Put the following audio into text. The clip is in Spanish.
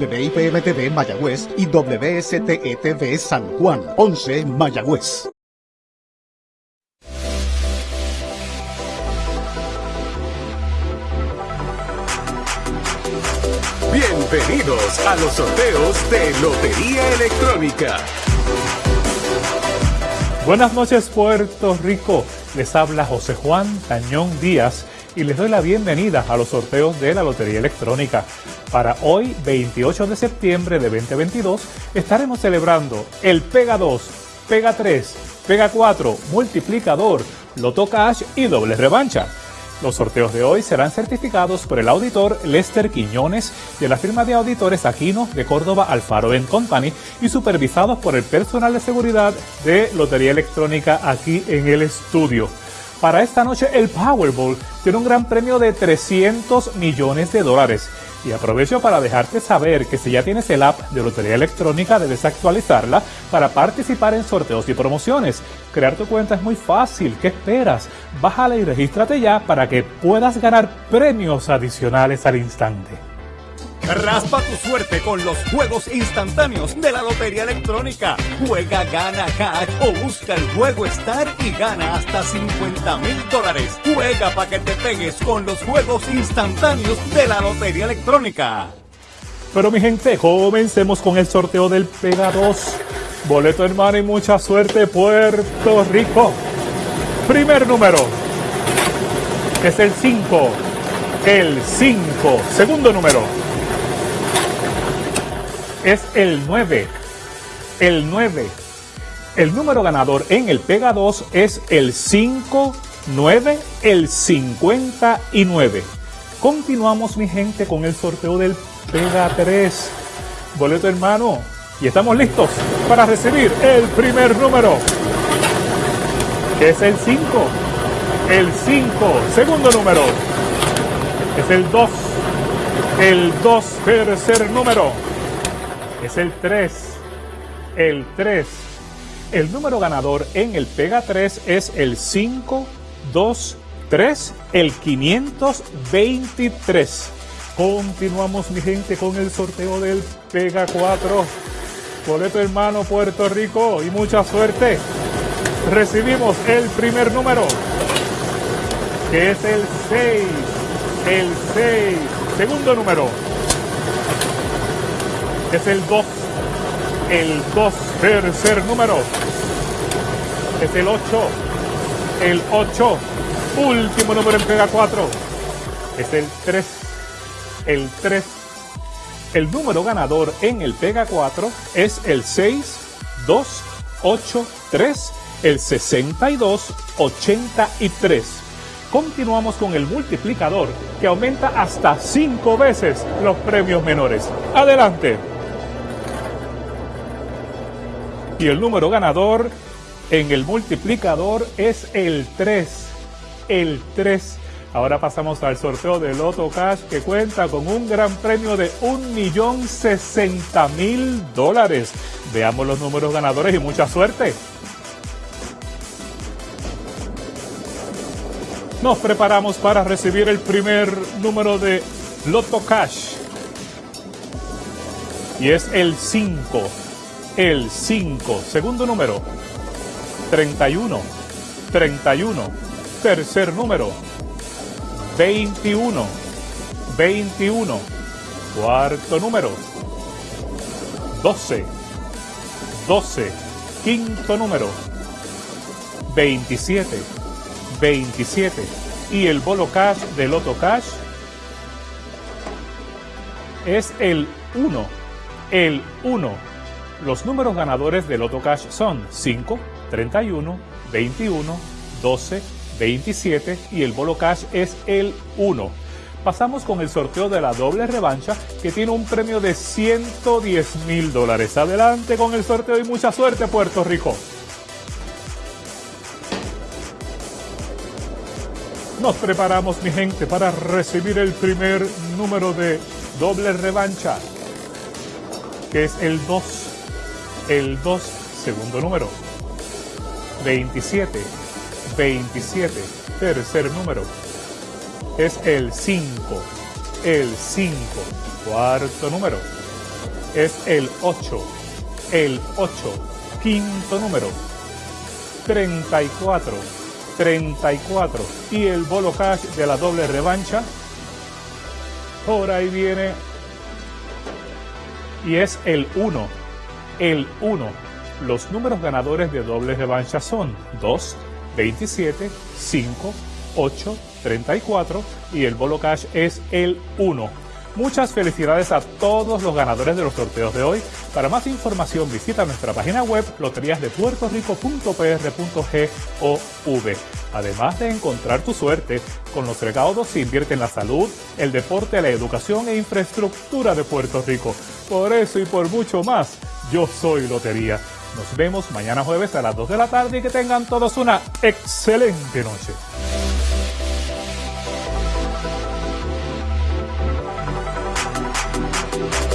WIPM-TV Mayagüez y WSTE-TV San Juan, 11 Mayagüez. Bienvenidos a los sorteos de Lotería Electrónica. Buenas noches Puerto Rico, les habla José Juan Tañón Díaz y les doy la bienvenida a los sorteos de la Lotería Electrónica. Para hoy, 28 de septiembre de 2022, estaremos celebrando el Pega 2, Pega 3, Pega 4, Multiplicador, Loto Cash y Doble Revancha. Los sorteos de hoy serán certificados por el auditor Lester Quiñones de la firma de auditores Aquino de Córdoba Alfaro Company y supervisados por el personal de seguridad de Lotería Electrónica aquí en el estudio. Para esta noche el Powerball tiene un gran premio de 300 millones de dólares. Y aprovecho para dejarte saber que si ya tienes el app de Lotería Electrónica debes actualizarla para participar en sorteos y promociones. Crear tu cuenta es muy fácil, ¿qué esperas? Bájala y regístrate ya para que puedas ganar premios adicionales al instante. Raspa tu suerte con los juegos instantáneos de la Lotería Electrónica. Juega, gana cash o busca el juego Star y gana hasta 50 mil dólares. Juega para que te pegues con los juegos instantáneos de la Lotería Electrónica. Pero mi gente, comencemos con el sorteo del Pega 2. Boleto hermano y mucha suerte Puerto Rico. Primer número es el 5. El 5. Segundo número es el 9. El 9. El número ganador en el Pega 2 es el 5, 9, el 59. Continuamos, mi gente, con el sorteo del Pega 3. Boleto hermano. Y estamos listos para recibir el primer número. Que es el 5. El 5. Segundo número. Es el 2. El 2. Tercer número es el 3. El 3. El número ganador en el Pega 3 es el 5, 2, 3, el 523. Continuamos, mi gente, con el sorteo del Pega 4. Boleto hermano Puerto Rico y mucha suerte. Recibimos el primer número, que es el 6. El 6. Segundo número, es el 2. El 2, tercer número. Es el 8. El 8. Último número en pega 4. Es el 3. El 3. El número ganador en el pega 4 es el 6, 2, 8, 3, el 62, 83. Continuamos con el multiplicador que aumenta hasta 5 veces los premios menores. Adelante. Y el número ganador en el multiplicador es el 3. El 3. Ahora pasamos al sorteo de Loto Cash que cuenta con un gran premio de 1.060.000 dólares. Veamos los números ganadores y mucha suerte. Nos preparamos para recibir el primer número de Loto Cash. Y es el 5 el 5. Segundo número, 31. 31. Tercer número, 21. 21. Cuarto número, 12. 12. Quinto número, 27. 27. Y el bolo cash del Loto Cash es el 1. El 1 los números ganadores del Loto Cash son 5, 31, 21, 12, 27 y el Bolo Cash es el 1. Pasamos con el sorteo de la doble revancha que tiene un premio de 110 mil dólares. Adelante con el sorteo y mucha suerte Puerto Rico. Nos preparamos mi gente para recibir el primer número de doble revancha que es el 2 el 2, segundo número. 27, 27, tercer número. Es el 5, el 5, cuarto número. es el 8, el 8, quinto número, 34, 34 y el bolo cash de la doble revancha, por ahí viene y es el 1, el 1. Los números ganadores de doble revancha son 2, 27, 5, 8, 34 y el bolo cash es el 1. Muchas felicidades a todos los ganadores de los sorteos de hoy. Para más información visita nuestra página web loteriasdepuertorico.pr.gov. Además de encontrar tu suerte, con los recaudos se invierte en la salud, el deporte, la educación e infraestructura de Puerto Rico. Por eso y por mucho más, yo soy Lotería. Nos vemos mañana jueves a las 2 de la tarde y que tengan todos una excelente noche.